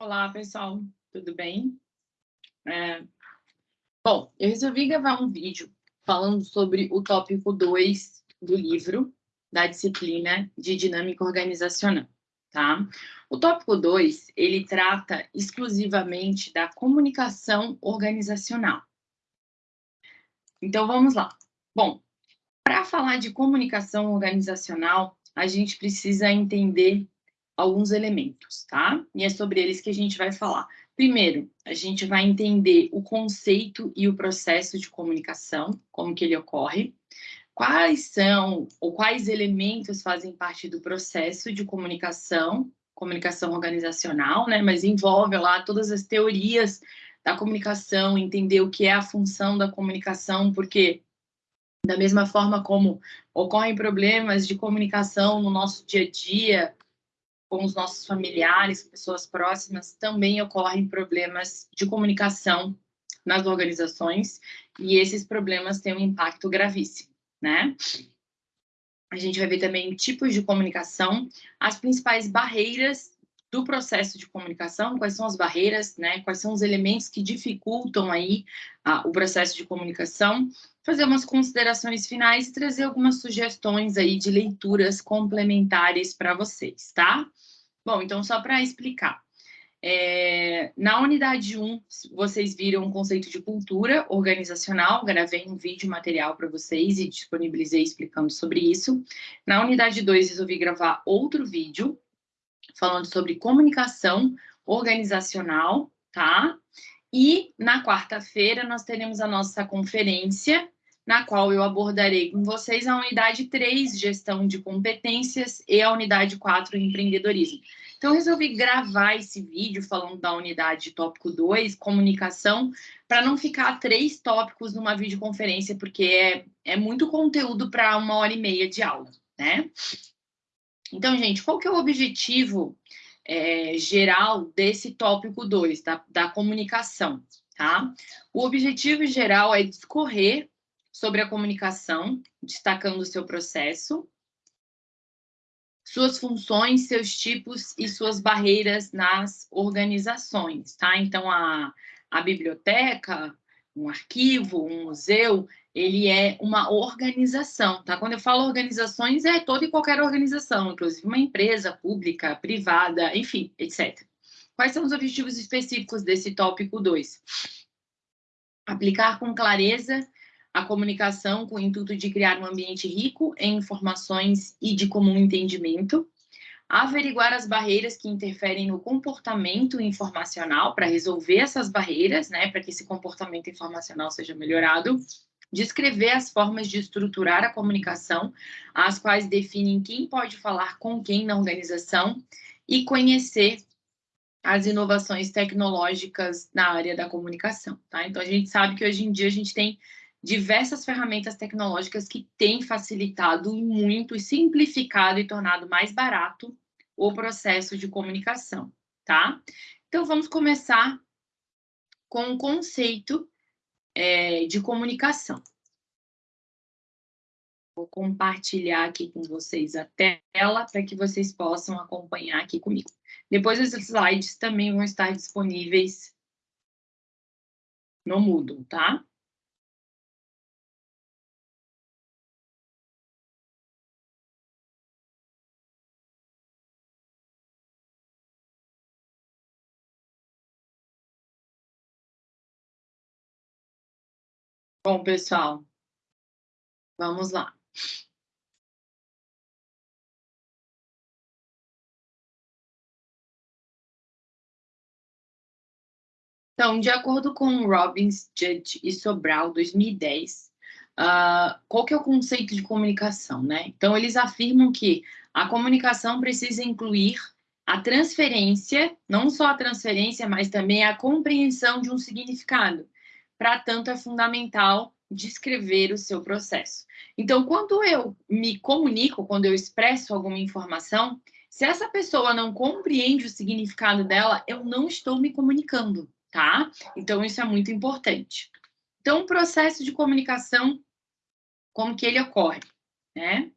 Olá, pessoal, tudo bem? É... Bom, eu resolvi gravar um vídeo falando sobre o tópico 2 do livro da disciplina de dinâmica organizacional, tá? O tópico 2, ele trata exclusivamente da comunicação organizacional. Então, vamos lá. Bom, para falar de comunicação organizacional, a gente precisa entender alguns elementos, tá? E é sobre eles que a gente vai falar. Primeiro, a gente vai entender o conceito e o processo de comunicação, como que ele ocorre, quais são ou quais elementos fazem parte do processo de comunicação, comunicação organizacional, né? Mas envolve lá todas as teorias da comunicação, entender o que é a função da comunicação, porque da mesma forma como ocorrem problemas de comunicação no nosso dia a dia, com os nossos familiares, pessoas próximas, também ocorrem problemas de comunicação nas organizações, e esses problemas têm um impacto gravíssimo, né? A gente vai ver também tipos de comunicação, as principais barreiras do processo de comunicação, quais são as barreiras, né? Quais são os elementos que dificultam aí o processo de comunicação, fazer umas considerações finais e trazer algumas sugestões aí de leituras complementares para vocês, tá? Bom, então só para explicar. É, na unidade 1, vocês viram o conceito de cultura organizacional, gravei um vídeo material para vocês e disponibilizei explicando sobre isso. Na unidade 2, resolvi gravar outro vídeo falando sobre comunicação organizacional, tá? E na quarta-feira nós teremos a nossa conferência, na qual eu abordarei com vocês a unidade 3, gestão de competências, e a unidade 4, empreendedorismo. Então, resolvi gravar esse vídeo falando da unidade tópico 2, comunicação, para não ficar três tópicos numa videoconferência, porque é, é muito conteúdo para uma hora e meia de aula, né? Então, gente, qual que é o objetivo é, geral desse tópico 2, da, da comunicação, tá? O objetivo geral é discorrer sobre a comunicação, destacando o seu processo, suas funções, seus tipos e suas barreiras nas organizações, tá? Então, a, a biblioteca, um arquivo, um museu, ele é uma organização, tá? Quando eu falo organizações, é toda e qualquer organização, inclusive uma empresa pública, privada, enfim, etc. Quais são os objetivos específicos desse tópico 2? Aplicar com clareza a comunicação com o intuito de criar um ambiente rico em informações e de comum entendimento, averiguar as barreiras que interferem no comportamento informacional para resolver essas barreiras, né, para que esse comportamento informacional seja melhorado, descrever as formas de estruturar a comunicação, as quais definem quem pode falar com quem na organização e conhecer as inovações tecnológicas na área da comunicação, tá? Então, a gente sabe que hoje em dia a gente tem diversas ferramentas tecnológicas que têm facilitado muito e simplificado e tornado mais barato o processo de comunicação, tá? Então, vamos começar com o conceito é, de comunicação. Vou compartilhar aqui com vocês a tela para que vocês possam acompanhar aqui comigo. Depois os slides também vão estar disponíveis no Moodle, tá? Bom, pessoal, vamos lá. Então, de acordo com Robbins, Judge e Sobral, 2010, uh, qual que é o conceito de comunicação, né? Então, eles afirmam que a comunicação precisa incluir a transferência, não só a transferência, mas também a compreensão de um significado. Para tanto, é fundamental descrever o seu processo. Então, quando eu me comunico, quando eu expresso alguma informação, se essa pessoa não compreende o significado dela, eu não estou me comunicando, tá? Então, isso é muito importante. Então, o processo de comunicação, como que ele ocorre, né?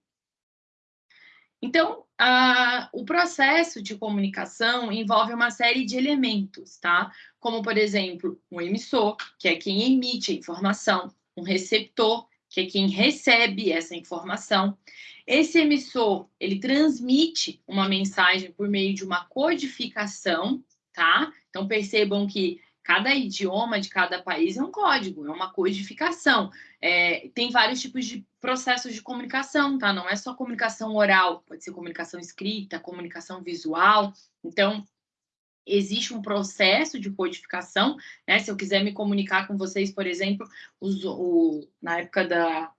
Então, a, o processo de comunicação envolve uma série de elementos, tá? Como, por exemplo, um emissor, que é quem emite a informação, um receptor, que é quem recebe essa informação. Esse emissor, ele transmite uma mensagem por meio de uma codificação, tá? Então, percebam que cada idioma de cada país é um código, é uma codificação. É, tem vários tipos de processos de comunicação, tá? Não é só comunicação oral, pode ser comunicação escrita, comunicação visual. Então, existe um processo de codificação, né? Se eu quiser me comunicar com vocês, por exemplo, os, o, na época da,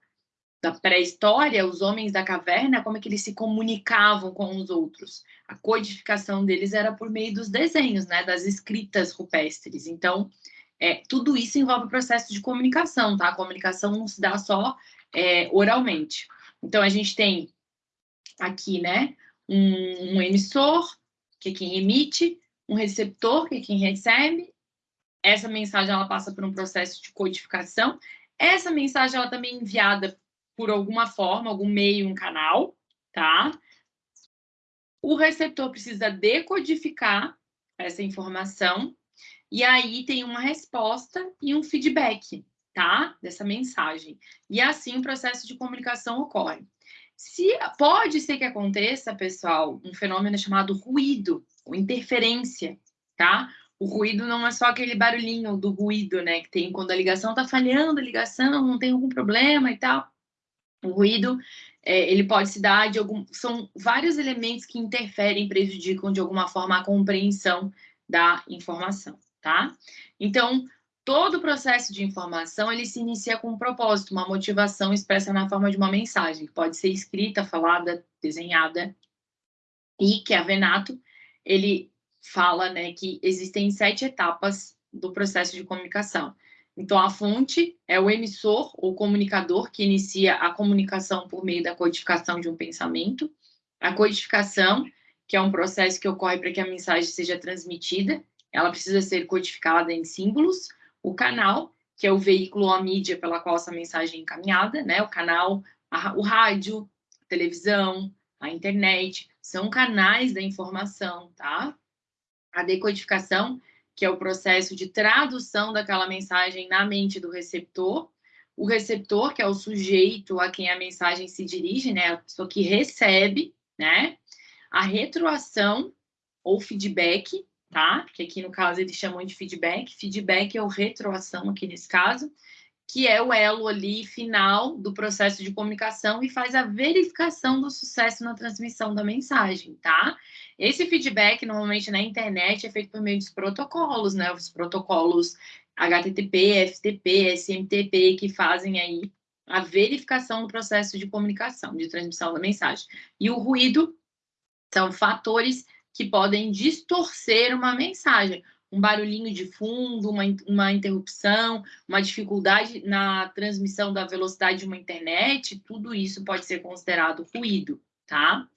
da pré-história, os homens da caverna, como é que eles se comunicavam com os outros? A codificação deles era por meio dos desenhos, né? Das escritas rupestres. Então, é, tudo isso envolve o processo de comunicação, tá? A comunicação não se dá só é, oralmente. Então, a gente tem aqui, né, um, um, emissor, que é quem emite, um receptor, que é quem recebe. Essa mensagem, ela passa por um processo de codificação. Essa mensagem, ela também é enviada por alguma forma, algum meio, um canal, tá? O receptor precisa decodificar essa informação e aí tem uma resposta e um feedback, tá? Dessa mensagem. E assim o processo de comunicação ocorre. Se pode ser que aconteça, pessoal, um fenômeno chamado ruído ou interferência, tá? O ruído não é só aquele barulhinho do ruído, né, que tem quando a ligação tá falhando, a ligação não tem algum problema e tal. O ruído, é, ele pode se dar de algum, são vários elementos que interferem, prejudicam de alguma forma a compreensão da informação tá? Então, todo o processo de informação, ele se inicia com um propósito, uma motivação expressa na forma de uma mensagem, que pode ser escrita, falada, desenhada, e que a Venato, ele fala, né, que existem sete etapas do processo de comunicação. Então, a fonte é o emissor ou comunicador que inicia a comunicação por meio da codificação de um pensamento. A codificação, que é um processo que ocorre para que a mensagem seja transmitida ela precisa ser codificada em símbolos. O canal, que é o veículo ou a mídia pela qual essa mensagem é encaminhada, né? O canal, a, o rádio, a televisão, a internet, são canais da informação, tá? A decodificação, que é o processo de tradução daquela mensagem na mente do receptor. O receptor, que é o sujeito a quem a mensagem se dirige, né? A pessoa que recebe, né? A retroação ou feedback, tá? Que aqui no caso eles chamam de feedback. Feedback é o retroação aqui nesse caso, que é o elo ali final do processo de comunicação e faz a verificação do sucesso na transmissão da mensagem, tá? Esse feedback normalmente na internet é feito por meio dos protocolos, né? Os protocolos HTTP, FTP, SMTP que fazem aí a verificação do processo de comunicação, de transmissão da mensagem. E o ruído são fatores que podem distorcer uma mensagem. Um barulhinho de fundo, uma, uma interrupção, uma dificuldade na transmissão da velocidade de uma internet, tudo isso pode ser considerado ruído, tá?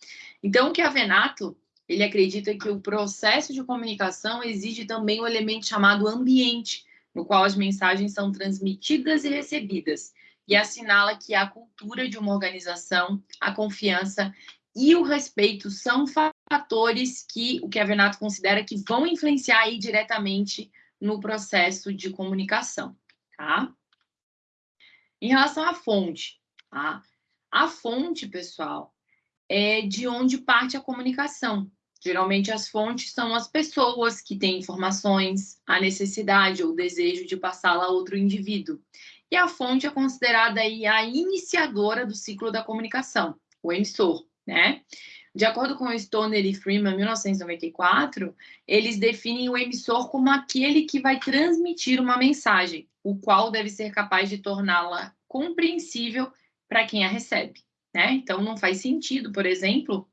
Então, o que a Venato, ele acredita que o processo de comunicação exige também um elemento chamado ambiente, no qual as mensagens são transmitidas e recebidas, e assinala que a cultura de uma organização, a confiança e o respeito são fatores que o Kevin Nato considera que vão influenciar aí diretamente no processo de comunicação, tá? Em relação à fonte, tá? A fonte, pessoal, é de onde parte a comunicação. Geralmente as fontes são as pessoas que têm informações, a necessidade ou desejo de passá-la a outro indivíduo. E a fonte é considerada aí a iniciadora do ciclo da comunicação, o emissor né? De acordo com Stoner e Freeman, 1994, eles definem o emissor como aquele que vai transmitir uma mensagem, o qual deve ser capaz de torná-la compreensível para quem a recebe, né? Então, não faz sentido, por exemplo,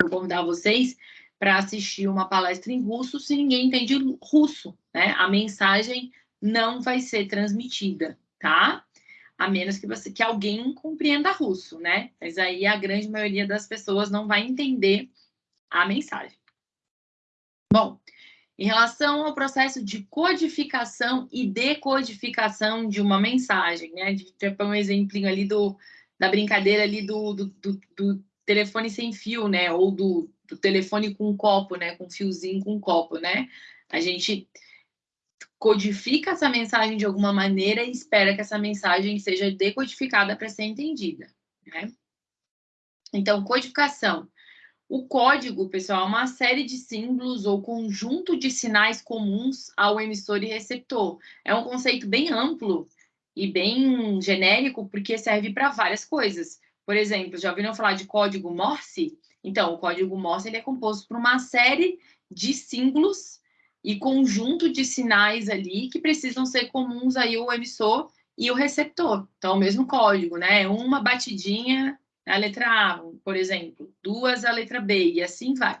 eu convidar vocês para assistir uma palestra em russo se ninguém entende russo, né? A mensagem não vai ser transmitida, tá? A menos que você que alguém compreenda russo, né? Mas aí a grande maioria das pessoas não vai entender a mensagem. Bom, em relação ao processo de codificação e decodificação de uma mensagem, né? De ter um exemplinho ali do, da brincadeira ali do, do, do, do telefone sem fio, né? Ou do, do telefone com copo, né? Com fiozinho com copo, né? A gente codifica essa mensagem de alguma maneira e espera que essa mensagem seja decodificada para ser entendida, né? Então, codificação. O código, pessoal, é uma série de símbolos ou conjunto de sinais comuns ao emissor e receptor. É um conceito bem amplo e bem genérico, porque serve para várias coisas. Por exemplo, já ouviram falar de código Morse? Então, o código Morse ele é composto por uma série de símbolos e conjunto de sinais ali que precisam ser comuns aí ao emissor e o receptor. Então, o mesmo código, né? Uma batidinha a letra A, por exemplo, duas a letra B, e assim vai.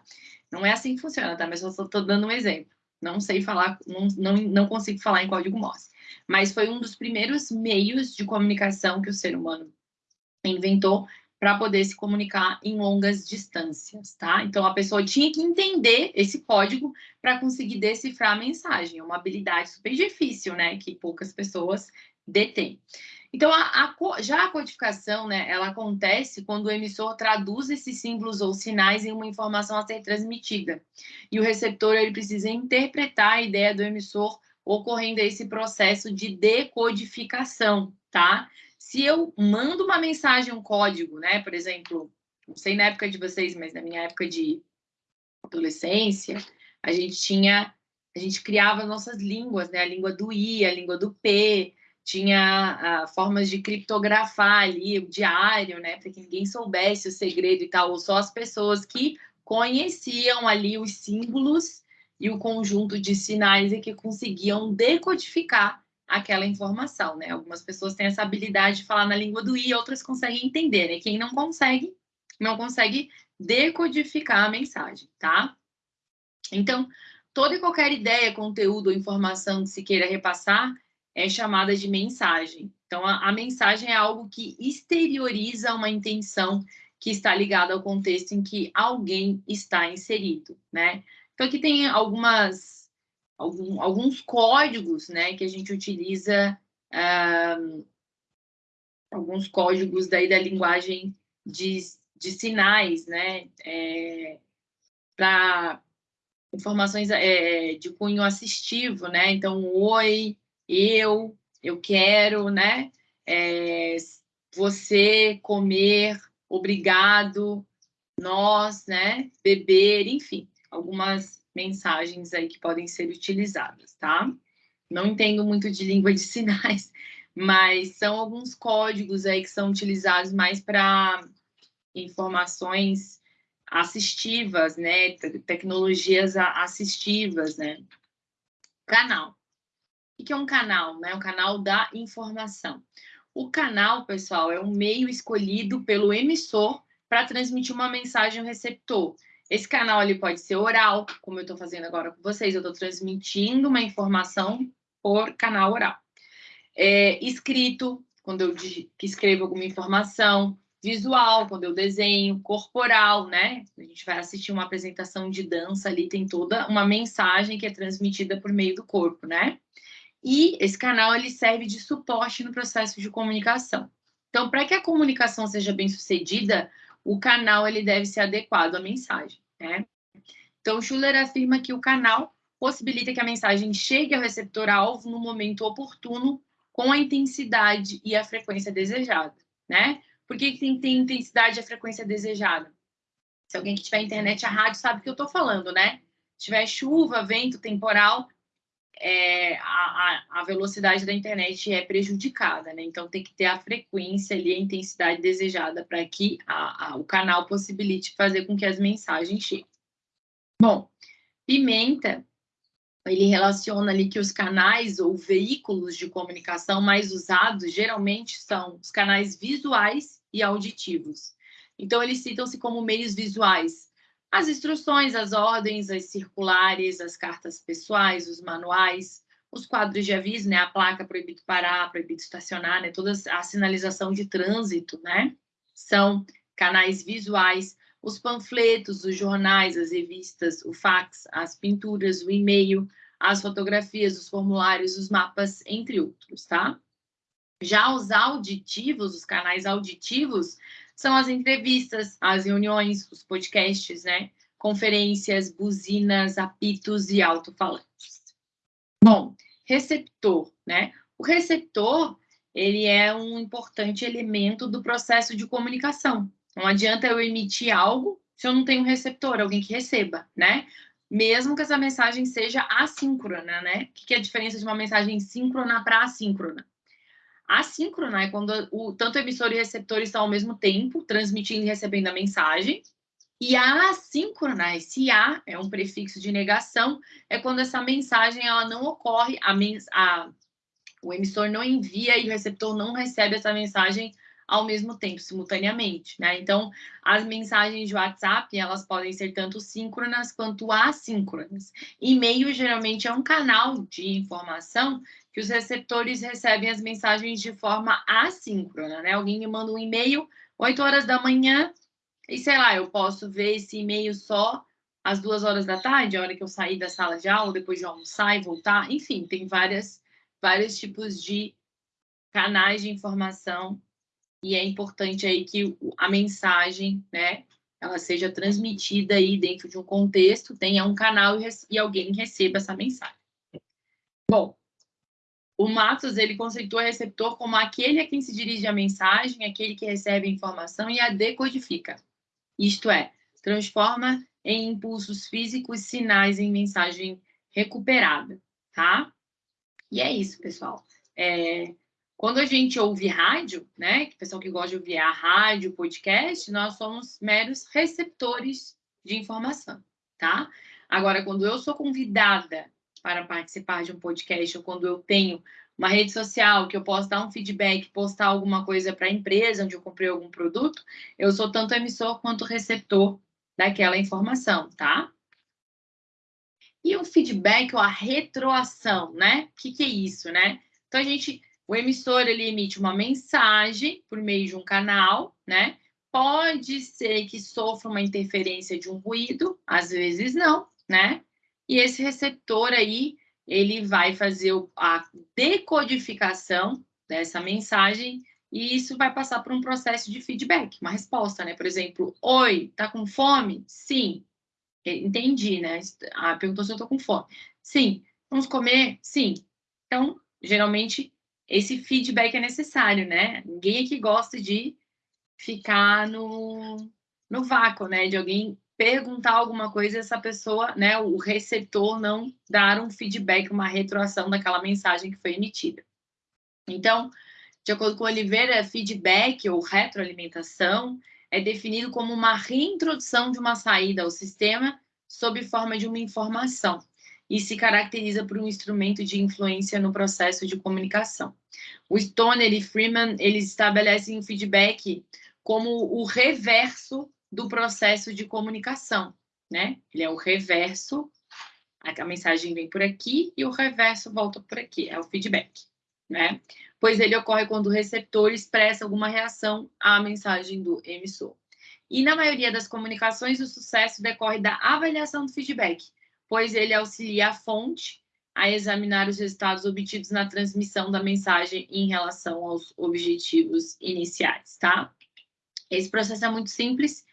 Não é assim que funciona, tá? Mas eu só estou dando um exemplo. Não sei falar, não, não, não consigo falar em código Morse. Mas foi um dos primeiros meios de comunicação que o ser humano inventou para poder se comunicar em longas distâncias, tá? Então a pessoa tinha que entender esse código para conseguir decifrar a mensagem. É uma habilidade super difícil, né? Que poucas pessoas detêm. Então, a, a, já a codificação, né, ela acontece quando o emissor traduz esses símbolos ou sinais em uma informação a ser transmitida. E o receptor, ele precisa interpretar a ideia do emissor ocorrendo esse processo de decodificação, tá? Se eu mando uma mensagem, um código, né, por exemplo, não sei na época de vocês, mas na minha época de adolescência, a gente tinha, a gente criava nossas línguas, né, a língua do I, a língua do P, tinha ah, formas de criptografar ali o diário, né, para que ninguém soubesse o segredo e tal, ou só as pessoas que conheciam ali os símbolos e o conjunto de sinais e que conseguiam decodificar aquela informação, né? Algumas pessoas têm essa habilidade de falar na língua do I, outras conseguem entender, né? Quem não consegue, não consegue decodificar a mensagem, tá? Então, toda e qualquer ideia, conteúdo ou informação que se queira repassar é chamada de mensagem. Então, a, a, mensagem é algo que exterioriza uma intenção que está ligada ao contexto em que alguém está inserido, né? Então, aqui tem algumas, algum, alguns códigos, né, que a gente utiliza, alguns códigos daí da linguagem de, de sinais, né, é, para informações é, de cunho assistivo, né? Então, oi, eu, eu quero, né? É, você comer, obrigado, nós, né? Beber, enfim, algumas mensagens aí que podem ser utilizadas, tá? Não entendo muito de língua de sinais, mas são alguns códigos aí que são utilizados mais para informações assistivas, né? Tecnologias assistivas, né? Canal. O que é um canal? Né? Um canal da informação. O canal, pessoal, é um meio escolhido pelo emissor para transmitir uma mensagem ao receptor. Esse canal ali pode ser oral, como eu estou fazendo agora com vocês, eu estou transmitindo uma informação por canal oral. É, escrito, quando eu escrevo alguma informação, visual, quando eu desenho, corporal, né? A gente vai assistir uma apresentação de dança ali, tem toda uma mensagem que é transmitida por meio do corpo, né? E esse canal ele serve de suporte no processo de comunicação. Então, para que a comunicação seja bem sucedida, o canal ele deve ser adequado à mensagem, né? Então, Schuller afirma que o canal possibilita que a mensagem chegue ao receptor-alvo no momento oportuno, com a intensidade e a frequência desejada, né? Por que, que tem que ter intensidade e a frequência desejada? Se alguém que tiver internet a rádio sabe o que eu estou falando, né? Se tiver chuva, vento, temporal, é, a, a, velocidade da internet é prejudicada, né? Então tem que ter a frequência ali, a intensidade desejada para que a, a, o canal possibilite fazer com que as mensagens cheguem. Bom, Pimenta, ele relaciona ali que os canais ou veículos de comunicação mais usados geralmente são os canais visuais e auditivos. Então eles citam-se como meios visuais as instruções, as ordens, as circulares, as cartas pessoais, os manuais, os quadros de aviso, né? A placa proibido parar, proibido estacionar, né? Toda a sinalização de trânsito, né? São canais visuais, os panfletos, os jornais, as revistas, o fax, as pinturas, o e-mail, as fotografias, os formulários, os mapas, entre outros, tá? Já os auditivos, os canais auditivos, são as entrevistas, as reuniões, os podcasts, né? Conferências, buzinas, apitos e alto-falantes. Bom, receptor, né? O receptor, ele é um importante elemento do processo de comunicação. Não adianta eu emitir algo se eu não tenho um receptor, alguém que receba, né? Mesmo que essa mensagem seja assíncrona, né? O que é a diferença de uma mensagem síncrona para assíncrona? Assíncrona é quando o, tanto o emissor e receptor estão ao mesmo tempo transmitindo e recebendo a mensagem. E a assíncrona, esse A é um prefixo de negação, é quando essa mensagem ela não ocorre, a, a, o emissor não envia e o receptor não recebe essa mensagem ao mesmo tempo, simultaneamente, né? Então, as mensagens de WhatsApp, elas podem ser tanto síncronas quanto assíncronas. E-mail, geralmente, é um canal de informação que os receptores recebem as mensagens de forma assíncrona, né? Alguém me manda um e-mail 8 horas da manhã e, sei lá, eu posso ver esse e-mail só às duas horas da tarde, a hora que eu sair da sala de aula, depois de almoçar e voltar. Enfim, tem várias, vários tipos de canais de informação e é importante aí que a mensagem, né, ela seja transmitida aí dentro de um contexto, tenha um canal e, e alguém receba essa mensagem. Bom, o Matos, ele conceitua receptor como aquele a quem se dirige a mensagem, aquele que recebe a informação e a decodifica. Isto é, transforma em impulsos físicos sinais em mensagem recuperada, tá? E é isso, pessoal. É, quando a gente ouve rádio, né, que pessoal que gosta de ouvir a rádio, podcast, nós somos meros receptores de informação, tá? Agora, quando eu sou convidada para participar de um podcast ou quando eu tenho uma rede social que eu posso dar um feedback, postar alguma coisa para a empresa onde eu comprei algum produto, eu sou tanto emissor quanto receptor daquela informação, tá? E o feedback ou a retroação, né? O que, que é isso, né? Então, a gente o emissor ele emite uma mensagem por meio de um canal, né? Pode ser que sofra uma interferência de um ruído, às vezes não, né? E esse receptor aí, ele vai fazer a decodificação dessa mensagem e isso vai passar por um processo de feedback, uma resposta, né? Por exemplo, oi, tá com fome? Sim. Entendi, né? Ah, perguntou se eu tô com fome. Sim. Vamos comer? Sim. Então, geralmente esse feedback é necessário, né? Ninguém aqui gosta de ficar no, no vácuo, né? De alguém perguntar alguma coisa e essa pessoa, né, o receptor não dar um feedback, uma retroação daquela mensagem que foi emitida. Então, de acordo com Oliveira, feedback ou retroalimentação é definido como uma reintrodução de uma saída ao sistema sob forma de uma informação e se caracteriza por um instrumento de influência no processo de comunicação. O Stoner e Freeman, eles estabelecem o feedback como o reverso do processo de comunicação, né? Ele é o reverso, a mensagem vem por aqui e o reverso volta por aqui, é o feedback, né? Pois ele ocorre quando o receptor expressa alguma reação à mensagem do emissor. E na maioria das comunicações, o sucesso decorre da avaliação do feedback, pois ele auxilia a fonte a examinar os resultados obtidos na transmissão da mensagem em relação aos objetivos iniciais, tá? Esse processo é muito simples,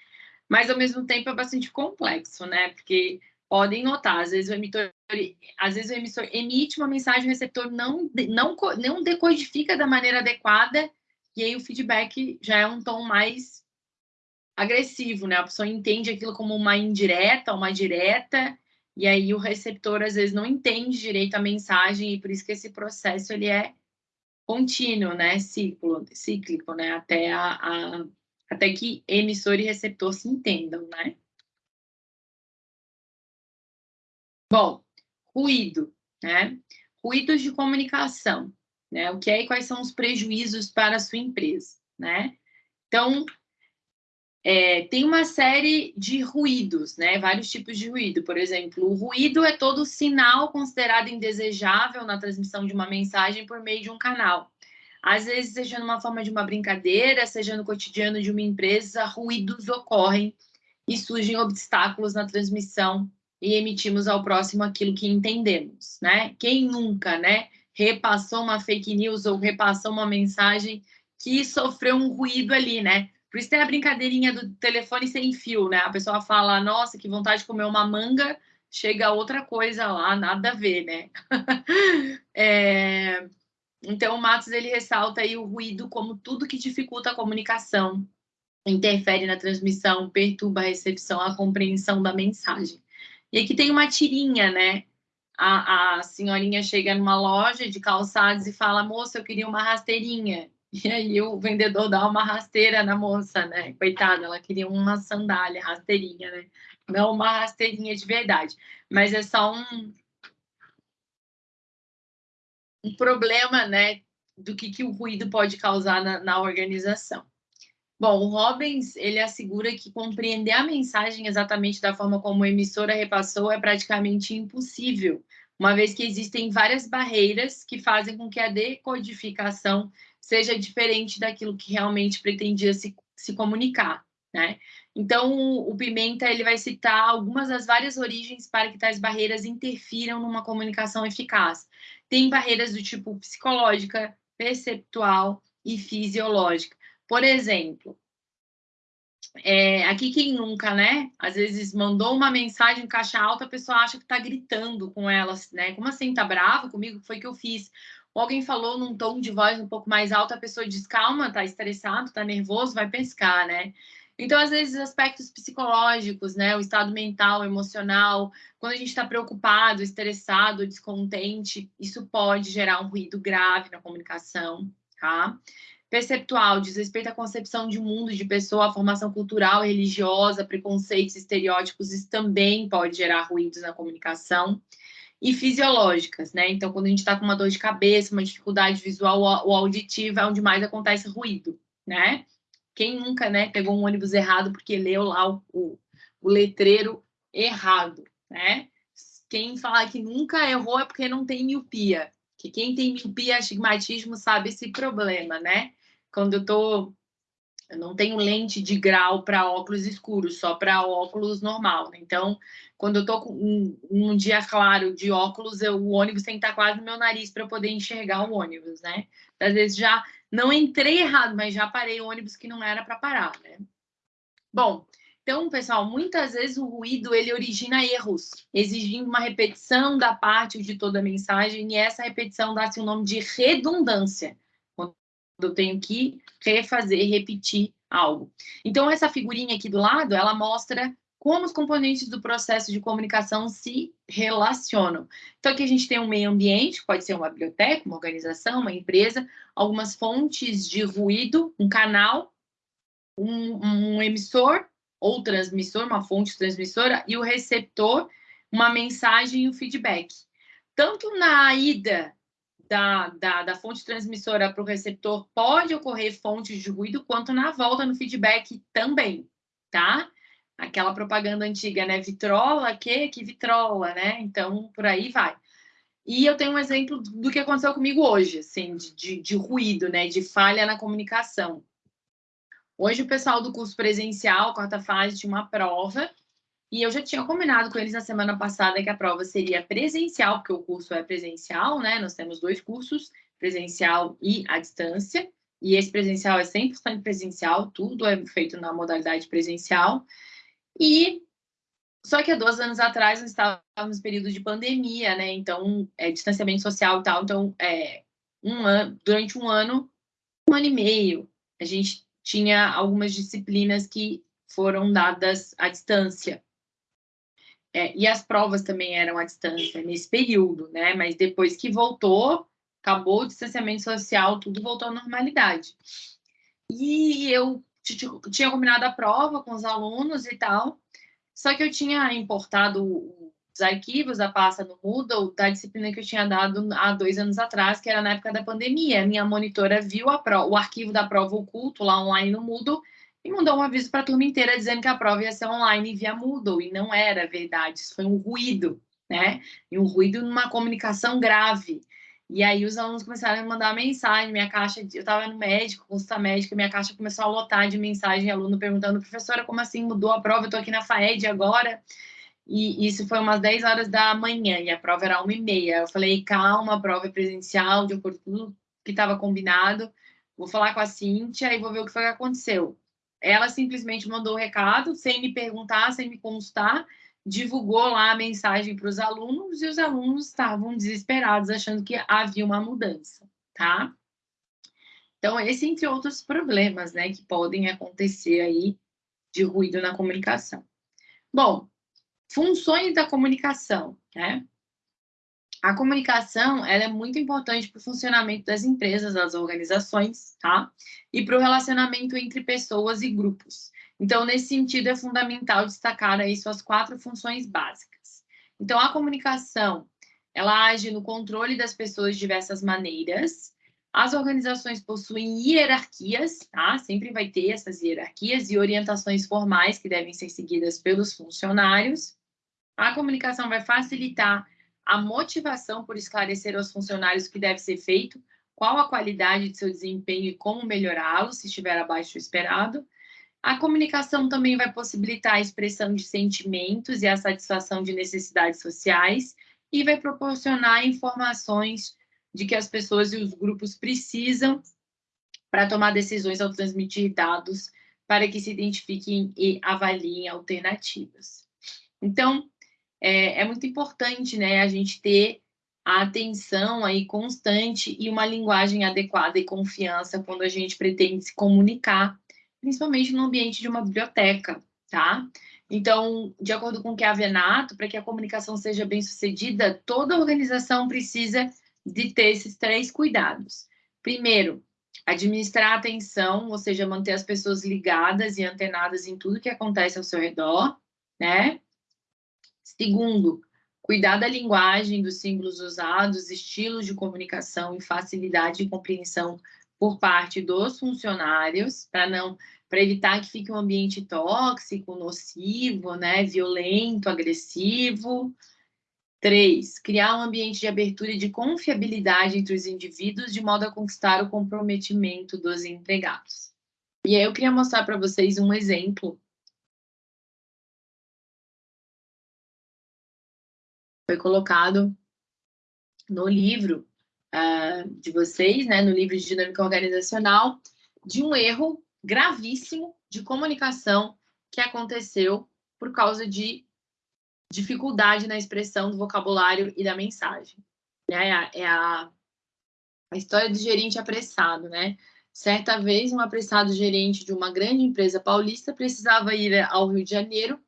mas ao mesmo tempo é bastante complexo, né? Porque podem notar, às vezes o emissor, às vezes o emissor emite uma mensagem, o receptor não, não, não decodifica da maneira adequada, e aí o feedback já é um tom mais agressivo, né? A pessoa entende aquilo como uma indireta, uma direta, e aí o receptor às vezes não entende direito a mensagem e por isso que esse processo ele é contínuo, né, ciclo, cíclico, né, até a, a até que emissor e receptor se entendam, né? Bom, ruído, né? Ruídos de comunicação, né? O que é e quais são os prejuízos para a sua empresa, né? Então, é, tem uma série de ruídos, né? Vários tipos de ruído. Por exemplo, o ruído é todo sinal considerado indesejável na transmissão de uma mensagem por meio de um canal. Às vezes, seja numa forma de uma brincadeira, seja no cotidiano de uma empresa, ruídos ocorrem e surgem obstáculos na transmissão e emitimos ao próximo aquilo que entendemos, né? Quem nunca, né, repassou uma fake news ou repassou uma mensagem que sofreu um ruído ali, né? Por isso tem a brincadeirinha do telefone sem fio, né? A pessoa fala, nossa, que vontade de comer uma manga, chega outra coisa lá, nada a ver, né? é... Então, o Matos ele ressalta aí o ruído como tudo que dificulta a comunicação, interfere na transmissão, perturba a recepção, a compreensão da mensagem. E aqui tem uma tirinha, né? A, a senhorinha chega numa loja de calçados e fala: moça, eu queria uma rasteirinha. E aí o vendedor dá uma rasteira na moça, né? Coitada, ela queria uma sandália, rasteirinha, né? Não uma rasteirinha de verdade. Mas é só um, um problema, né? Do que, que o ruído pode causar na, na organização. Bom, o Robbins, ele assegura que compreender a mensagem exatamente da forma como a emissora repassou é praticamente impossível, uma vez que existem várias barreiras que fazem com que a decodificação seja diferente daquilo que realmente pretendia se, se comunicar, né? Então, o Pimenta ele vai citar algumas das várias origens para que tais barreiras interfiram numa comunicação eficaz. Tem barreiras do tipo psicológica, perceptual e fisiológica. Por exemplo, é, aqui quem nunca, né? Às vezes mandou uma mensagem em caixa alta, a pessoa acha que está gritando com elas, né? Como assim, tá bravo comigo? Foi que eu fiz. Ou alguém falou num tom de voz um pouco mais alto, a pessoa diz, calma, tá estressado, tá nervoso, vai pescar, né? Então, às vezes, aspectos psicológicos, né? O estado mental, emocional, quando a gente está preocupado, estressado, descontente, isso pode gerar um ruído grave na comunicação, tá? perceptual, diz respeito à concepção de mundo de pessoa, formação cultural, religiosa, preconceitos, estereótipos, isso também pode gerar ruídos na comunicação. E fisiológicas, né? Então, quando a gente está com uma dor de cabeça, uma dificuldade visual ou auditiva, é onde mais acontece ruído, né? Quem nunca, né, pegou um ônibus errado porque leu lá o, o, o letreiro errado, né? Quem fala que nunca errou é porque não tem miopia. Que quem tem miopia, astigmatismo, sabe esse problema, né? quando eu tô eu não tenho lente de grau para óculos escuros, só para óculos normal. Né? Então, quando eu tô com um, um, dia claro de óculos, eu, o ônibus tem que estar quase no meu nariz para poder enxergar o ônibus, né? Às vezes já não entrei errado, mas já parei o ônibus que não era para parar, né? Bom, então, pessoal, muitas vezes o ruído ele origina erros, exigindo uma repetição da parte de toda a mensagem, e essa repetição dá-se o nome de redundância eu tenho que refazer, repetir algo. Então, essa figurinha aqui do lado, ela mostra como os componentes do processo de comunicação se relacionam. Então, aqui a gente tem um meio ambiente, pode ser uma biblioteca, uma organização, uma empresa, algumas fontes de ruído, um canal, um, um emissor ou transmissor, uma fonte transmissora, e o receptor, uma mensagem e o feedback. Tanto na ida da, da, da fonte transmissora para o receptor pode ocorrer fontes de ruído, quanto na volta no feedback também, tá? Aquela propaganda antiga, né? Vitrola, que? Que vitrola, né? Então, por aí vai. E eu tenho um exemplo do que aconteceu comigo hoje, assim, de, de, de ruído, né? De falha na comunicação. Hoje o pessoal do curso presencial, quarta fase, tinha uma prova e eu já tinha combinado com eles na semana passada que a prova seria presencial, porque o curso é presencial, né? Nós temos dois cursos, presencial e à distância. E esse presencial é 100% presencial, tudo é feito na modalidade presencial. E só que há dois anos atrás nós estávamos no período de pandemia, né? Então, é, distanciamento social e tal. Então, é, um ano, durante um ano, um ano e meio, a gente tinha algumas disciplinas que foram dadas à distância. É, e as provas também eram à distância nesse período, né? Mas depois que voltou, acabou o distanciamento social, tudo voltou à normalidade. E eu tinha combinado a prova com os alunos e tal, só que eu tinha importado os arquivos da pasta no Moodle da disciplina que eu tinha dado há dois anos atrás, que era na época da pandemia. Minha monitora viu o arquivo da prova oculto lá online no Moodle e mandou um aviso para a turma inteira dizendo que a prova ia ser online via Moodle, e não era verdade, isso foi um ruído, né? E um ruído numa comunicação grave. E aí os alunos começaram a mandar mensagem, minha caixa, eu estava no médico, consulta médica, minha caixa começou a lotar de mensagem, aluno perguntando, professora, como assim mudou a prova? Eu estou aqui na FAED agora. E isso foi umas 10 horas da manhã, e a prova era uma e meia. Eu falei, calma, a prova é presencial, de acordo com tudo que estava combinado. Vou falar com a Cíntia e vou ver o que foi que aconteceu ela simplesmente mandou o recado, sem me perguntar, sem me consultar, divulgou lá a mensagem para os alunos e os alunos estavam desesperados, achando que havia uma mudança, tá? Então, esse entre outros problemas, né, que podem acontecer aí de ruído na comunicação. Bom, funções da comunicação, né? A comunicação ela é muito importante para o funcionamento das empresas, das organizações, tá? E para o relacionamento entre pessoas e grupos. Então, nesse sentido, é fundamental destacar aí suas quatro funções básicas. Então, a comunicação, ela age no controle das pessoas de diversas maneiras. As organizações possuem hierarquias, tá? Sempre vai ter essas hierarquias e orientações formais que devem ser seguidas pelos funcionários. A comunicação vai facilitar a motivação por esclarecer aos funcionários o que deve ser feito, qual a qualidade de seu desempenho e como melhorá-lo, se estiver abaixo do esperado. A comunicação também vai possibilitar a expressão de sentimentos e a satisfação de necessidades sociais e vai proporcionar informações de que as pessoas e os grupos precisam para tomar decisões ao transmitir dados para que se identifiquem e avaliem alternativas. Então, é, é muito importante, né, a gente ter a atenção aí constante e uma linguagem adequada e confiança quando a gente pretende se comunicar, principalmente no ambiente de uma biblioteca, tá? Então, de acordo com o que é a Venato, para que a comunicação seja bem sucedida, toda organização precisa de ter esses três cuidados. Primeiro, administrar a atenção, ou seja, manter as pessoas ligadas e antenadas em tudo que acontece ao seu redor, né? Segundo, cuidar da linguagem, dos símbolos usados, estilos de comunicação e facilidade de compreensão por parte dos funcionários, para não para evitar que fique um ambiente tóxico, nocivo, né, violento, agressivo. Três, criar um ambiente de abertura e de confiabilidade entre os indivíduos, de modo a conquistar o comprometimento dos empregados. E aí eu queria mostrar para vocês um exemplo foi colocado no livro uh, de vocês, né, no livro de dinâmica organizacional, de um erro gravíssimo de comunicação que aconteceu por causa de dificuldade na expressão do vocabulário e da mensagem. É a, é a, a história do gerente apressado, né? Certa vez, um apressado gerente de uma grande empresa paulista precisava ir ao Rio de Janeiro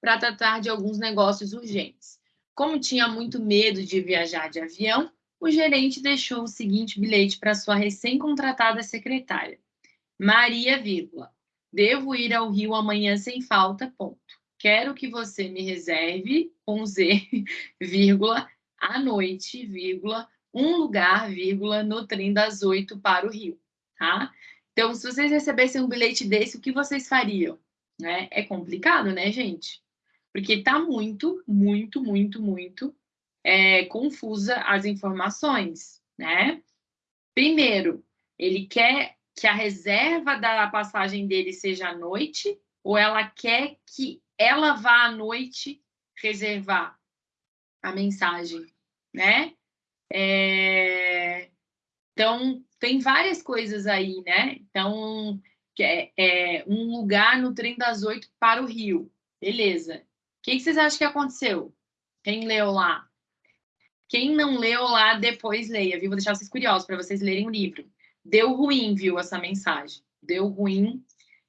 para tratar de alguns negócios urgentes. Como tinha muito medo de viajar de avião, o gerente deixou o seguinte bilhete para sua recém-contratada secretária. Maria, vírgula, devo ir ao Rio amanhã sem falta, ponto. Quero que você me reserve, com Z, vírgula, à noite, vírgula, um lugar, vírgula, no trem das oito para o Rio, tá? Então, se vocês recebessem um bilhete desse, o que vocês fariam? Né? É complicado, né, gente? Porque está muito, muito, muito, muito é, confusa as informações, né? Primeiro, ele quer que a reserva da passagem dele seja à noite, ou ela quer que ela vá à noite reservar a mensagem, né? É... Então, tem várias coisas aí, né? Então, é, é um lugar no trem das oito para o Rio. Beleza. Que, que vocês acham que aconteceu? Quem leu lá? Quem não leu lá, depois leia, viu? Vou deixar vocês curiosos para vocês lerem o livro. Deu ruim, viu, essa mensagem. Deu ruim.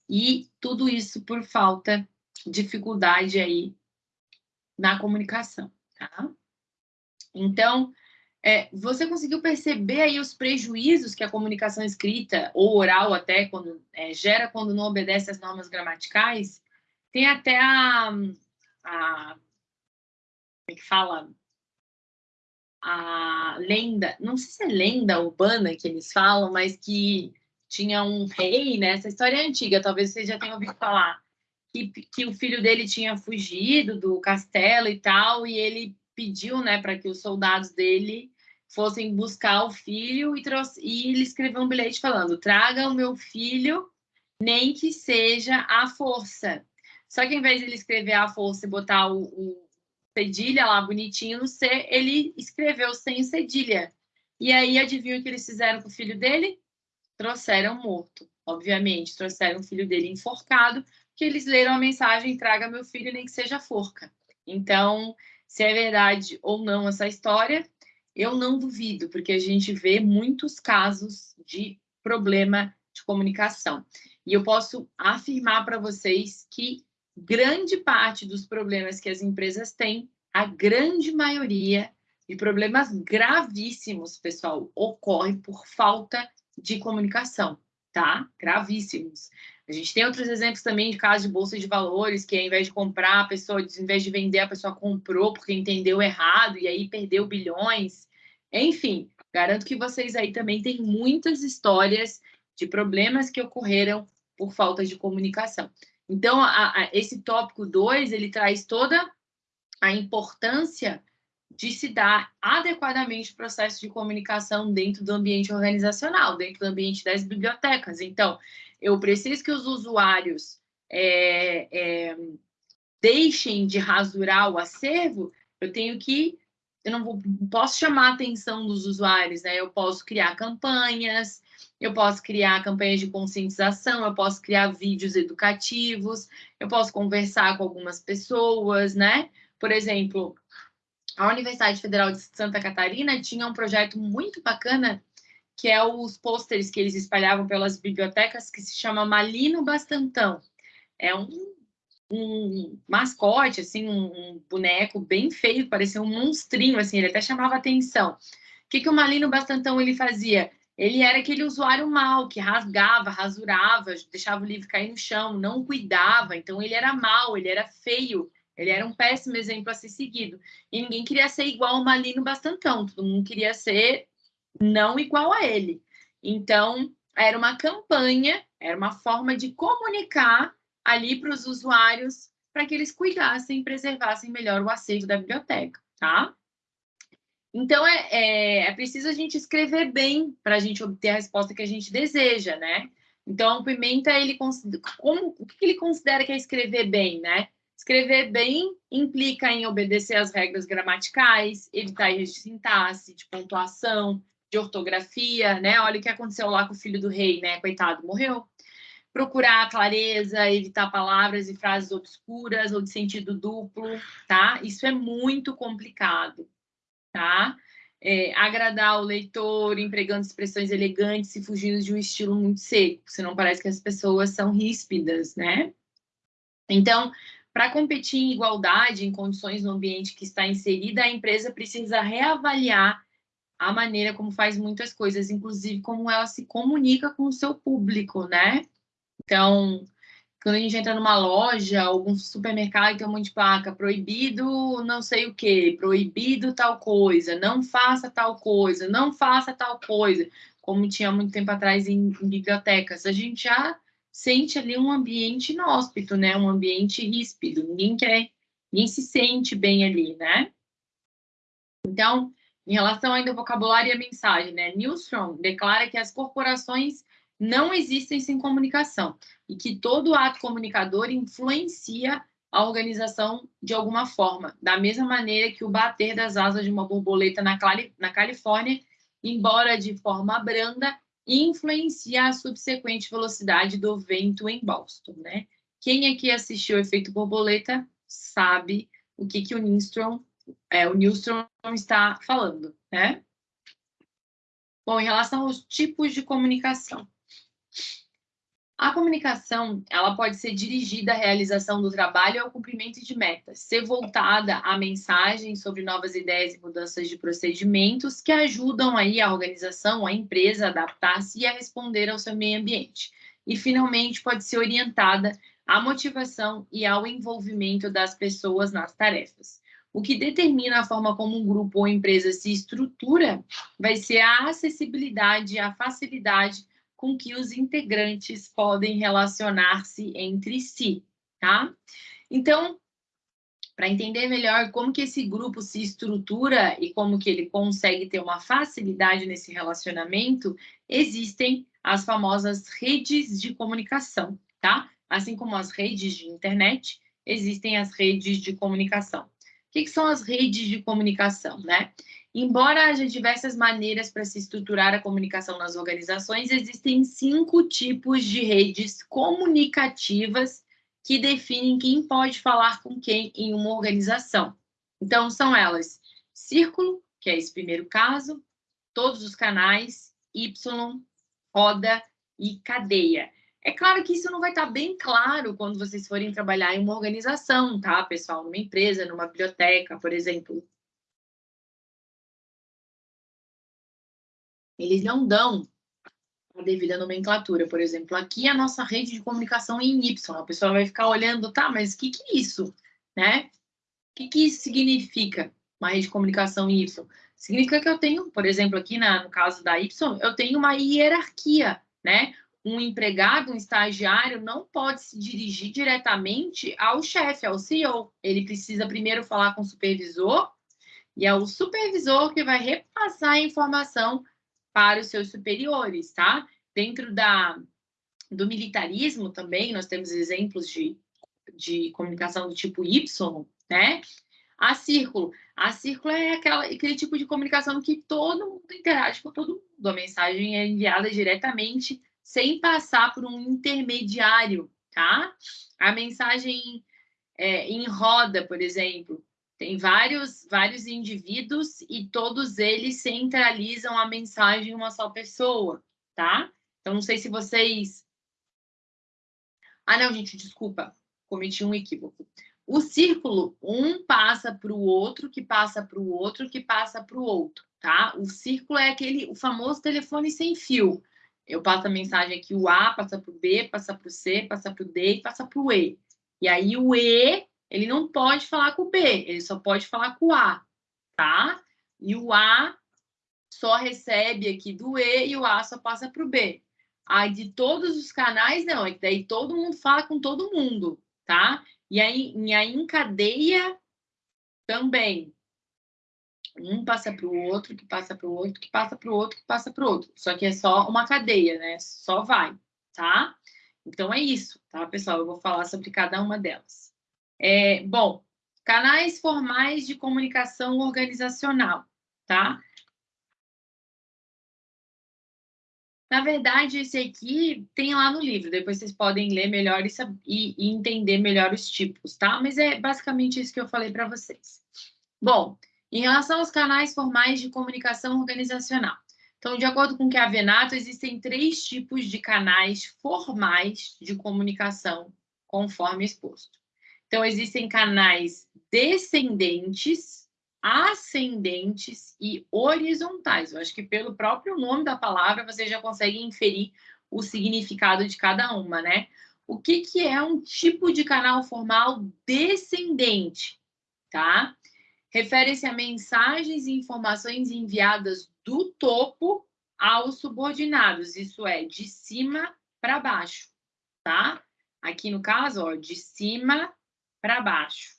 E tudo isso por falta, dificuldade aí na comunicação, tá? Então, é, você conseguiu perceber aí os prejuízos que a comunicação escrita, ou oral até, quando é, gera quando não obedece às normas gramaticais? Tem até a, a como é que fala? A lenda, não sei se é lenda urbana que eles falam, mas que tinha um rei, né? Essa história é antiga, talvez vocês já tenham ouvido falar. Que, que o filho dele tinha fugido do castelo e tal, e ele pediu, né, para que os soldados dele fossem buscar o filho e, trouxe, e ele escreveu um bilhete falando: traga o meu filho, nem que seja à força. Só que em vez de ele escrever a força e botar o, o cedilha lá bonitinho no C, ele escreveu sem cedilha. E aí, adivinha o que eles fizeram com o filho dele? Trouxeram morto. obviamente, trouxeram o filho dele enforcado, que eles leram a mensagem: traga meu filho, nem que seja forca. Então, se é verdade ou não essa história, eu não duvido, porque a gente vê muitos casos de problema de comunicação. E eu posso afirmar para vocês que grande parte dos problemas que as empresas têm, a grande maioria de problemas gravíssimos, pessoal, ocorre por falta de comunicação, tá? Gravíssimos. A gente tem outros exemplos também de casos de bolsa de valores, que ao invés de comprar, a pessoa, ao invés de vender, a pessoa comprou porque entendeu errado e aí perdeu bilhões. Enfim, garanto que vocês aí também têm muitas histórias de problemas que ocorreram por falta de comunicação. Então, a, a, esse tópico 2, ele traz toda a importância de se dar adequadamente o processo de comunicação dentro do ambiente organizacional, dentro do ambiente das bibliotecas. Então, eu preciso que os usuários é, é, deixem de rasurar o acervo, eu tenho que eu não, vou, posso chamar a atenção dos usuários, né? Eu posso criar campanhas, eu posso criar campanhas de conscientização, eu posso criar vídeos educativos, eu posso conversar com algumas pessoas, né? Por exemplo, a Universidade Federal de Santa Catarina tinha um projeto muito bacana que é os pôsteres que eles espalhavam pelas bibliotecas, que se chama Malino Bastantão. É um um mascote, assim, um, um, boneco bem feio, parecia um monstrinho, assim, ele até chamava atenção. O que, que o Malino Bastantão ele fazia? Ele era aquele usuário mau, que rasgava, rasurava, deixava o livro cair no chão, não cuidava, então ele era mau, ele era feio, ele era um péssimo exemplo a ser seguido. E ninguém queria ser igual ao Malino Bastantão, todo mundo queria ser não igual a ele. Então, era uma campanha, era uma forma de comunicar ali para os usuários para que eles cuidassem e preservassem melhor o acervo da biblioteca, tá? Então, é, é, é preciso a gente escrever bem para a gente obter a resposta que a gente deseja, né? Então, o Pimenta, ele, como, o que ele considera que é escrever bem, né? Escrever bem implica em obedecer às regras gramaticais, evitar erros de sintaxe, de pontuação, de ortografia, né? Olha o que aconteceu lá com o filho do rei, né? Coitado, morreu procurar clareza, evitar palavras e frases obscuras ou de sentido duplo, tá? Isso é muito complicado, tá? É, agradar o leitor, empregando expressões elegantes e fugindo de um estilo muito seco, senão parece que as pessoas são ríspidas, né? Então, para competir em igualdade, em condições no ambiente que está inserida, a empresa precisa reavaliar a maneira como faz muitas coisas, inclusive como ela se comunica com o seu público, né? Então, quando a gente entra numa loja, algum supermercado tem um monte de placa, proibido não sei o que, proibido tal coisa, não faça tal coisa, não faça tal coisa, como tinha muito tempo atrás em, em bibliotecas. A gente já sente ali um ambiente inóspito, né? Um ambiente ríspido, ninguém quer, ninguém se sente bem ali, né? Então, em relação ainda ao vocabulário e a mensagem, né? Newsroom declara que as corporações não existem sem comunicação e que todo ato comunicador influencia a organização de alguma forma, da mesma maneira que o bater das asas de uma borboleta na, na Califórnia, embora de forma branda, influencia a subsequente velocidade do vento em Boston, né? Quem aqui assistiu o efeito borboleta sabe o que, que o Newstrom, é, o está falando, né? Bom, em relação aos tipos de comunicação, a comunicação, ela pode ser dirigida à realização do trabalho e ao cumprimento de metas, ser voltada a mensagens sobre novas ideias e mudanças de procedimentos que ajudam aí a organização, a empresa a adaptar-se e a responder ao seu meio ambiente. E, finalmente, pode ser orientada à motivação e ao envolvimento das pessoas nas tarefas. O que determina a forma como um grupo ou empresa se estrutura vai ser a acessibilidade, a facilidade com que os integrantes podem relacionar-se entre si, tá? Então, para entender melhor como que esse grupo se estrutura e como que ele consegue ter uma facilidade nesse relacionamento, existem as famosas redes de comunicação, tá? Assim como as redes de internet, existem as redes de comunicação. que, que são as redes de comunicação, né? Embora haja diversas maneiras para se estruturar a comunicação nas organizações, existem cinco tipos de redes comunicativas que definem quem pode falar com quem em uma organização. Então, são elas: círculo, que é esse primeiro caso, todos os canais, Y, roda e cadeia. É claro que isso não vai estar bem claro quando vocês forem trabalhar em uma organização, tá, pessoal? Numa empresa, numa biblioteca, por exemplo. Eles não dão a devida nomenclatura. Por exemplo, aqui é a nossa rede de comunicação em Y. A pessoa vai ficar olhando, tá, mas o que, que é isso? Né? O que, que isso significa, uma rede de comunicação em Y? Significa que eu tenho, por exemplo, aqui na, no caso da Y, eu tenho uma hierarquia, né? Um empregado, um estagiário, não pode se dirigir diretamente ao chefe, ao CEO. Ele precisa primeiro falar com o supervisor, e é o supervisor que vai repassar a informação para os seus superiores, tá? Dentro da, do militarismo também, nós temos exemplos de, de comunicação do tipo Y, né? A círculo. A círculo é aquela, aquele tipo de comunicação que todo mundo interage com todo mundo. A mensagem é enviada diretamente, sem passar por um intermediário, tá? A mensagem é, em roda, por exemplo, tem vários, vários indivíduos e todos eles centralizam a mensagem em uma só pessoa, tá? Então, não sei se vocês. Ah, não, gente, desculpa, cometi um equívoco. O círculo, um passa para o outro, que passa para o outro, que passa para o outro, tá? O círculo é aquele, o famoso telefone sem fio. Eu passo a mensagem aqui, o A passa para o B, passa para o C, passa para o D e passa para o E. E aí o E ele não pode falar com o B, ele só pode falar com o A, tá? E o A só recebe aqui do E e o A só passa para o B. Aí de todos os canais, não, é que daí todo mundo fala com todo mundo, tá? E aí, e aí em cadeia também. Um passa para o outro, que passa para o outro, que passa para o outro, que passa para o outro. Só que é só uma cadeia, né? Só vai, tá? Então é isso, tá, pessoal? Eu vou falar sobre cada uma delas. É, bom, canais formais de comunicação organizacional, tá? Na verdade, esse aqui tem lá no livro, depois vocês podem ler melhor e, e entender melhor os tipos, tá? Mas é basicamente isso que eu falei para vocês. Bom, em relação aos canais formais de comunicação organizacional. Então, de acordo com o que a Venato, existem três tipos de canais formais de comunicação, conforme exposto. Então, existem canais descendentes, ascendentes e horizontais. Eu acho que pelo próprio nome da palavra você já consegue inferir o significado de cada uma, né? O que, que é um tipo de canal formal descendente, tá? Refere-se a mensagens e informações enviadas do topo aos subordinados, isso é, de cima para baixo, tá? Aqui no caso, ó, de cima para baixo.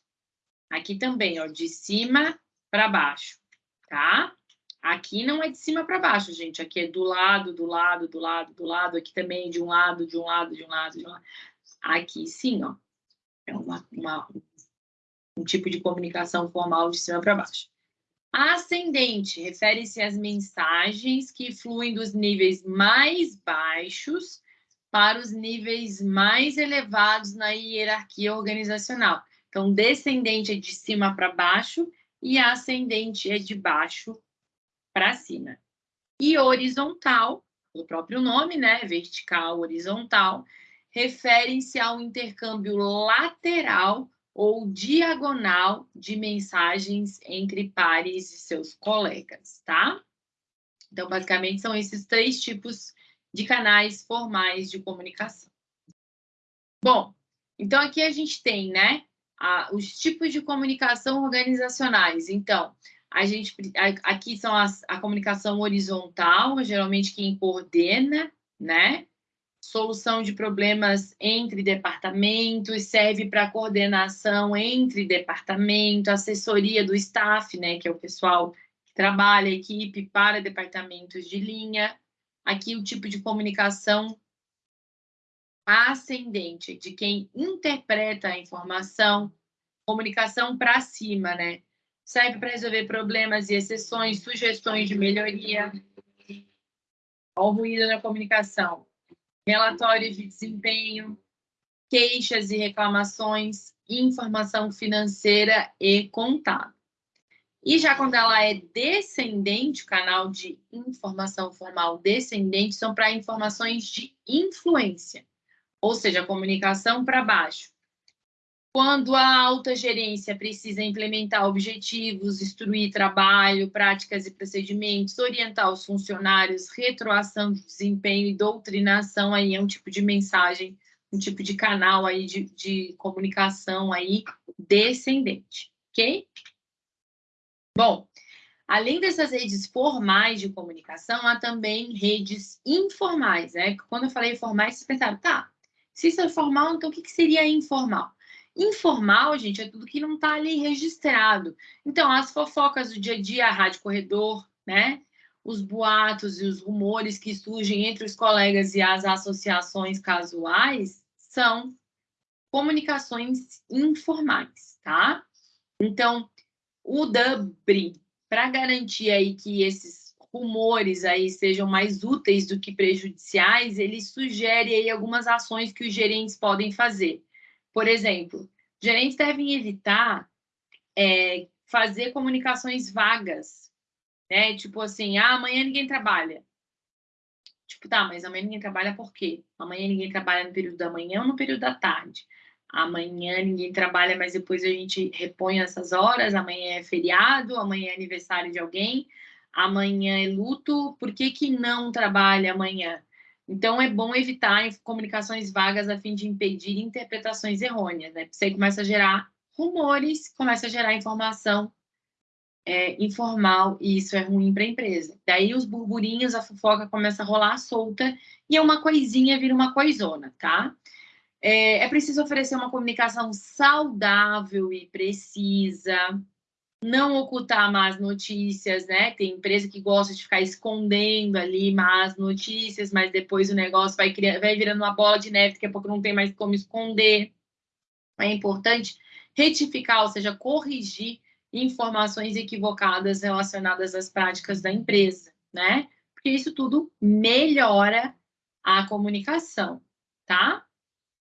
Aqui também, ó, de cima para baixo, tá? Aqui não é de cima para baixo, gente. Aqui é do lado, do lado, do lado, do lado. Aqui também de um lado, de um lado, de um lado, de um lado. Aqui sim, ó. É uma, uma um tipo de comunicação formal de cima para baixo. Ascendente refere-se às mensagens que fluem dos níveis mais baixos para os níveis mais elevados na hierarquia organizacional. Então, descendente é de cima para baixo e ascendente é de baixo para cima. E horizontal, o próprio nome, né? Vertical, horizontal, referem-se ao intercâmbio lateral ou diagonal de mensagens entre pares e seus colegas, tá? Então, basicamente, são esses três tipos de canais formais de comunicação. Bom, então aqui a gente tem, né, a, os tipos de comunicação organizacionais. Então, a gente aqui são as, a comunicação horizontal, geralmente quem coordena, né? Solução de problemas entre departamentos, serve para coordenação entre departamento, assessoria do staff, né, que é o pessoal que trabalha, a equipe para departamentos de linha, aqui o tipo de comunicação ascendente, de quem interpreta a informação, comunicação para cima, né? Serve para resolver problemas e exceções, sugestões de melhoria. Olha o ruído na comunicação. Relatórios de desempenho, queixas e reclamações, informação financeira e contábil. E já quando ela é descendente, o canal de informação formal descendente são para informações de influência, ou seja, comunicação para baixo. Quando a alta gerência precisa implementar objetivos, instruir trabalho, práticas e procedimentos, orientar os funcionários, retroação de desempenho e doutrinação, aí é um tipo de mensagem, um tipo de canal aí de, de comunicação aí descendente, ok? Bom, além dessas redes formais de comunicação, há também redes informais, né? Quando eu falei formais, vocês pensaram, tá, se isso é formal, então o que, seria informal? Informal, gente, é tudo que não está ali registrado. Então, as fofocas do dia a dia, a rádio corredor, né? Os boatos e os rumores que surgem entre os colegas e as associações casuais são comunicações informais, tá? Então, o DUBRI, para garantir aí que esses rumores aí sejam mais úteis do que prejudiciais, ele sugere aí algumas ações que os gerentes podem fazer. Por exemplo, gerentes devem evitar é, fazer comunicações vagas, né? Tipo assim, ah, amanhã ninguém trabalha. Tipo, tá, mas amanhã ninguém trabalha por quê? Amanhã ninguém trabalha no período da manhã ou no período da tarde? Amanhã ninguém trabalha, mas depois a gente repõe essas horas, amanhã é feriado, amanhã é aniversário de alguém, amanhã é luto, por que, que não trabalha amanhã? Então, é bom evitar comunicações vagas a fim de impedir interpretações errôneas, né? Você começa a gerar rumores, começa a gerar informação é, informal, e isso é ruim para a empresa. Daí, os burburinhos, a fofoca começa a rolar solta, e é uma coisinha vira uma coisona, tá? É, é preciso oferecer uma comunicação saudável e precisa, não ocultar más notícias, né? Tem empresa que gosta de ficar escondendo ali más notícias, mas depois o negócio vai, vai virando uma bola de neve, daqui a pouco não tem mais como esconder. É importante retificar, ou seja, corrigir informações equivocadas relacionadas às práticas da empresa, né? Porque isso tudo melhora a comunicação, tá?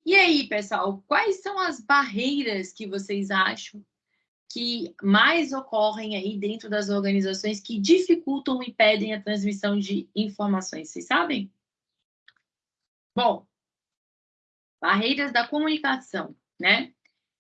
E aí, pessoal, quais são as barreiras que vocês acham que mais ocorrem aí dentro das organizações que dificultam e impedem a transmissão de informações? Vocês sabem? Bom, barreiras da comunicação, né?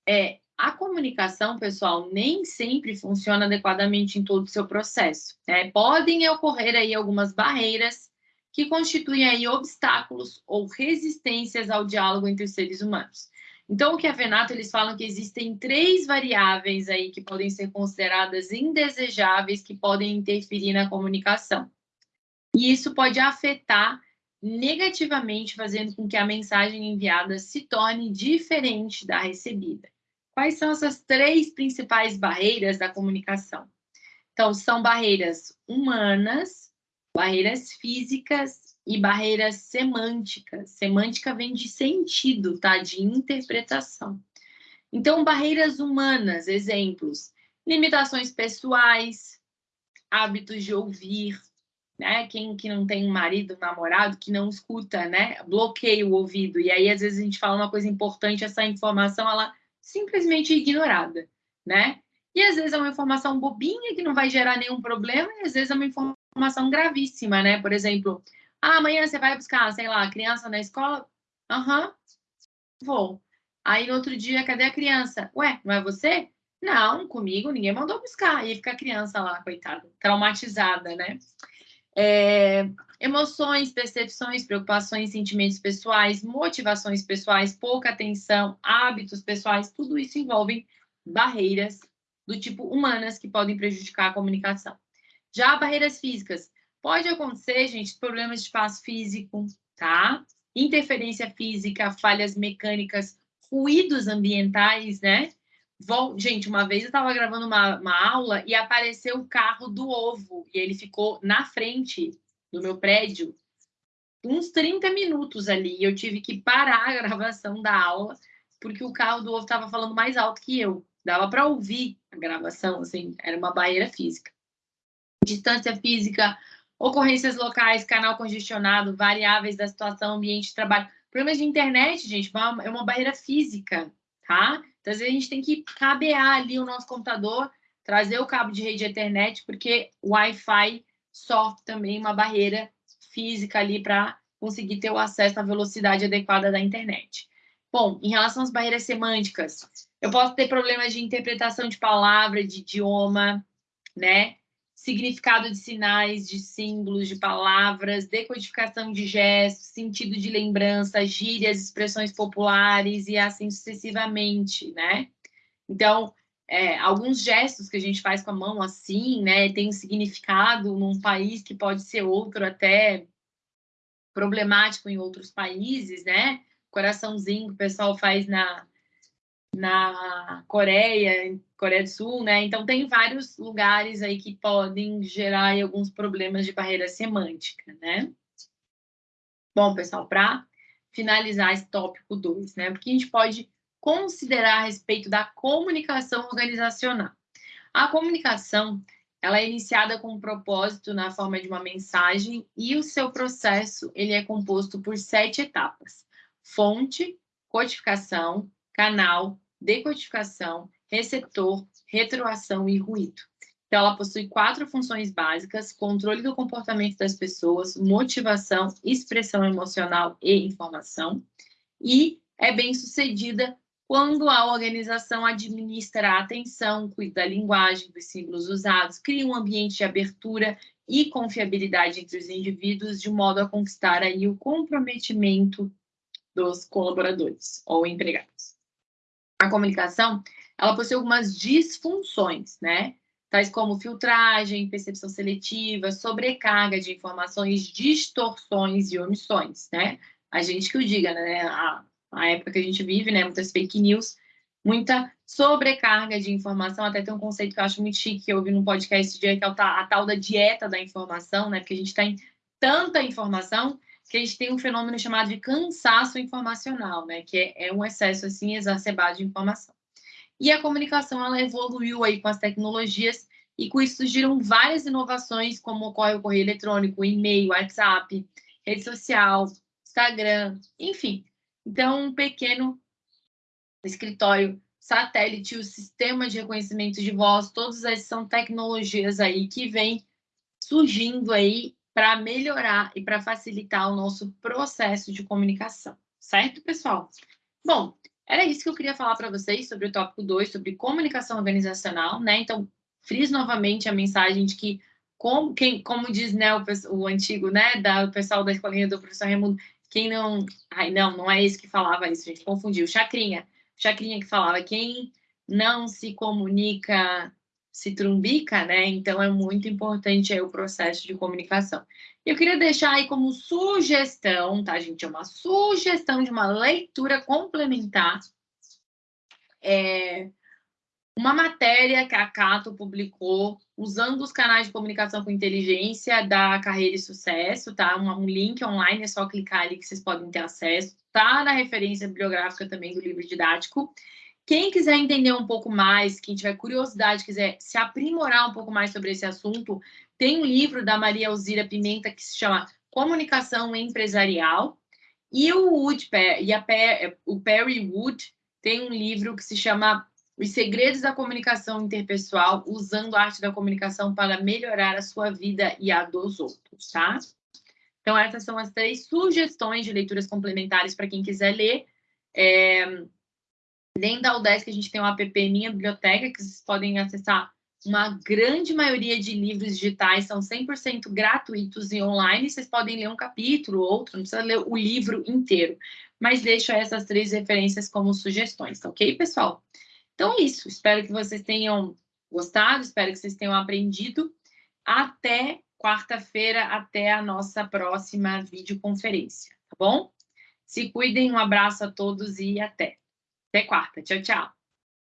É, a comunicação, pessoal, nem sempre funciona adequadamente em todo o seu processo. Né? Podem ocorrer aí algumas barreiras que constituem aí obstáculos ou resistências ao diálogo entre os seres humanos. Então, o que a Venato, eles falam que existem três variáveis aí que podem ser consideradas indesejáveis, que podem interferir na comunicação. E isso pode afetar negativamente, fazendo com que a mensagem enviada se torne diferente da recebida. Quais são essas três principais barreiras da comunicação? Então, são barreiras humanas, barreiras físicas e barreiras semânticas. Semântica vem de sentido, tá? De interpretação. Então, barreiras humanas, exemplos, limitações pessoais, hábitos de ouvir, né? Quem que não tem um marido, um namorado que não escuta, né? Bloqueia o ouvido. E aí, às vezes, a gente fala uma coisa importante, essa informação, ela simplesmente é ignorada, né? E às vezes é uma informação bobinha que não vai gerar nenhum problema, e às vezes é uma informação informação gravíssima, né? Por exemplo, ah, amanhã você vai buscar, sei lá, a criança na escola? Aham, uhum, vou. Aí no outro dia, cadê a criança? Ué, não é você? Não, comigo ninguém mandou buscar. Aí fica a criança lá, coitada, traumatizada, né? É, emoções, percepções, preocupações, sentimentos pessoais, motivações pessoais, pouca atenção, hábitos pessoais, tudo isso envolve barreiras do tipo humanas que podem prejudicar a comunicação. Já barreiras físicas. Pode acontecer, gente, problemas de espaço físico, tá? Interferência física, falhas mecânicas, ruídos ambientais, né? Vol... Gente, uma vez eu estava gravando uma, uma aula e apareceu o carro do ovo e ele ficou na frente do meu prédio uns 30 minutos ali. E eu tive que parar a gravação da aula porque o carro do ovo estava falando mais alto que eu. dava para ouvir a gravação, assim, era uma barreira física. Distância física, ocorrências locais, canal congestionado, variáveis da situação, ambiente de trabalho. Problemas de internet, gente, é uma barreira física, tá? Então, às vezes, a gente tem que cabear ali o nosso computador, trazer o cabo de rede Ethernet, porque o Wi-Fi sofre também uma barreira física ali para conseguir ter o acesso à velocidade adequada da internet. Bom, em relação às barreiras semânticas, eu posso ter problemas de interpretação de palavra, de idioma, né? Significado de sinais, de símbolos, de palavras, decodificação de gestos, sentido de lembrança, gírias, expressões populares e assim sucessivamente, né? Então, é, alguns gestos que a gente faz com a mão assim, né, tem um significado num país que pode ser outro até problemático em outros países, né? Coraçãozinho que o pessoal faz na, na Coreia, Coreia do Sul, né? Então tem vários lugares aí que podem gerar alguns problemas de barreira semântica, né? Bom, pessoal, para finalizar esse tópico 2, né? Porque a gente pode considerar a respeito da comunicação organizacional. A comunicação, ela é iniciada com um propósito na forma de uma mensagem e o seu processo, ele é composto por sete etapas. Fonte, codificação, canal, decodificação, receptor, retroação e ruído. Então, ela possui quatro funções básicas: controle do comportamento das pessoas, motivação, expressão emocional e informação. E é bem sucedida quando a organização administra a atenção, cuida da linguagem, dos símbolos usados, cria um ambiente de abertura e confiabilidade entre os indivíduos, de modo a conquistar aí o comprometimento dos colaboradores ou empregados a comunicação, ela possui algumas disfunções, né? Tais como filtragem, percepção seletiva, sobrecarga de informações, distorções e omissões, né? A gente que o diga, né? A, a época que a gente vive, né? Muitas fake news, muita sobrecarga de informação. Até tem um conceito que eu acho muito chique, que eu ouvi no podcast dia, que é a tal da dieta da informação, né? Porque a gente tem tanta informação que a gente tem um fenômeno chamado de cansaço informacional, né? Que é, é um excesso assim exacerbado de informação. E a comunicação ela evoluiu aí com as tecnologias e com isso surgiram várias inovações, como ocorre o correio eletrônico, e-mail, WhatsApp, rede social, Instagram, enfim. Então, um pequeno escritório satélite, o sistema de reconhecimento de voz, todas essas são tecnologias aí que vêm surgindo aí para melhorar e para facilitar o nosso processo de comunicação, certo, pessoal? Bom, era isso que eu queria falar para vocês sobre o tópico 2, sobre comunicação organizacional, né? Então, friso novamente a mensagem de que, como, quem, como diz né, o, o antigo, né, da, o pessoal da escolinha do professor Raimundo, quem não. Ai, não, não é esse que falava isso, gente, confundiu. Chacrinha. Chacrinha que falava, quem não se comunica se trumbica, né? Então é muito importante aí o processo de comunicação. Eu queria deixar aí como sugestão, tá, gente? É uma sugestão de uma leitura complementar. É uma matéria que a Cato publicou usando os canais de comunicação com inteligência da Carreira e Sucesso, tá? Um, um link online, é só clicar ali que vocês podem ter acesso. Tá na referência bibliográfica também do livro didático. Quem quiser entender um pouco mais, quem tiver curiosidade, quiser se aprimorar um pouco mais sobre esse assunto, tem um livro da Maria Alzira Pimenta que se chama Comunicação Empresarial. E o Wood, e a, o Perry Wood tem um livro que se chama Os Segredos da Comunicação Interpessoal, usando a arte da comunicação para melhorar a sua vida e a dos outros, tá? Então, essas são as três sugestões de leituras complementares para quem quiser ler. É, Dentro da UDESC, a gente tem um app Minha Biblioteca, que vocês podem acessar uma grande maioria de livros digitais, são 100% gratuitos e online. Vocês podem ler um capítulo, outro, não precisa ler o livro inteiro. Mas deixo essas três referências como sugestões, tá ok, pessoal? Então é isso. Espero que vocês tenham gostado, espero que vocês tenham aprendido. Até quarta-feira, até a nossa próxima videoconferência, tá bom? Se cuidem, um abraço a todos e até. Até quarta. Tchau, tchau.